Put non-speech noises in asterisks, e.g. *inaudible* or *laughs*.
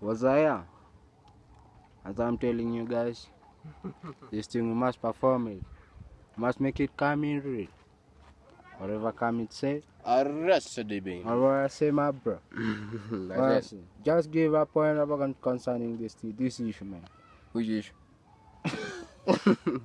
Was I? As I'm telling you guys, *laughs* this thing we must perform it. We must make it come in real. Whatever come it say, arrest the baby. or what I say my bro. *laughs* That's just give a point about concerning this this issue man. Which issue? *laughs*